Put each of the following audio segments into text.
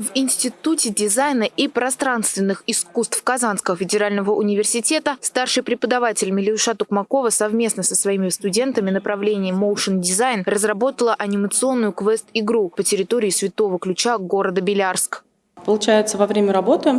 В Институте дизайна и пространственных искусств Казанского федерального университета старший преподаватель Милюша Тукмакова совместно со своими студентами направления Motion Design разработала анимационную квест-игру по территории Святого Ключа города Белярск. Получается, во время работы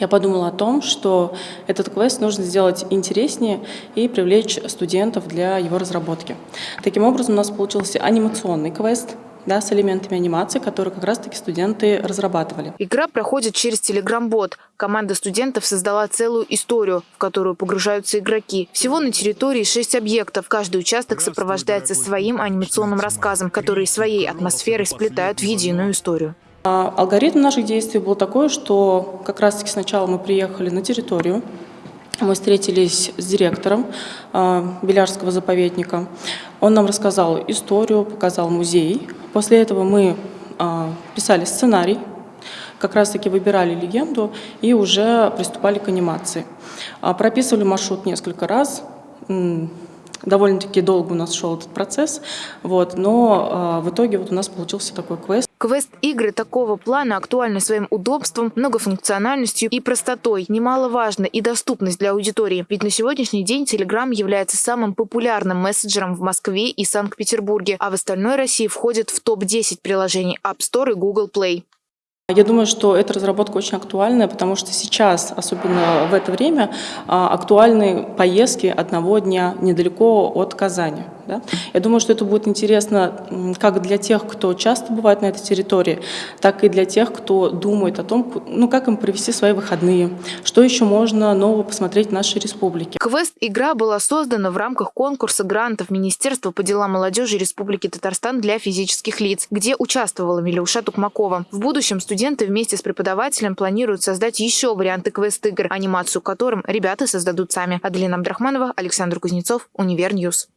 я подумала о том, что этот квест нужно сделать интереснее и привлечь студентов для его разработки. Таким образом, у нас получился анимационный квест, да, с элементами анимации, которые как раз-таки студенты разрабатывали. Игра проходит через Telegram-бот. Команда студентов создала целую историю, в которую погружаются игроки. Всего на территории шесть объектов. Каждый участок сопровождается своим анимационным рассказом, который своей атмосферой сплетают в единую историю. А алгоритм наших действий был такой, что как раз-таки сначала мы приехали на территорию, мы встретились с директором э, Белярского заповедника. Он нам рассказал историю, показал музей. После этого мы э, писали сценарий, как раз-таки выбирали легенду и уже приступали к анимации. Э, прописывали маршрут несколько раз, довольно-таки долго у нас шел этот процесс, вот, но э, в итоге вот у нас получился такой квест. Квест-игры такого плана актуальны своим удобством, многофункциональностью и простотой. Немаловажна и доступность для аудитории. Ведь на сегодняшний день Telegram является самым популярным мессенджером в Москве и Санкт-Петербурге, а в остальной России входит в топ-10 приложений App Store и Google Play. Я думаю, что эта разработка очень актуальная, потому что сейчас, особенно в это время, а, актуальны поездки одного дня недалеко от Казани. Да? Я думаю, что это будет интересно как для тех, кто часто бывает на этой территории, так и для тех, кто думает о том, ну, как им провести свои выходные, что еще можно нового посмотреть в нашей республике. Квест-игра была создана в рамках конкурса грантов Министерства по делам молодежи Республики Татарстан для физических лиц, где участвовала Милюша Тукмакова. В будущем студенты вместе с преподавателем планируют создать еще варианты квест-игр, анимацию которым ребята создадут сами. Аделина Абдрахманова, Александр Кузнецов, Универ News.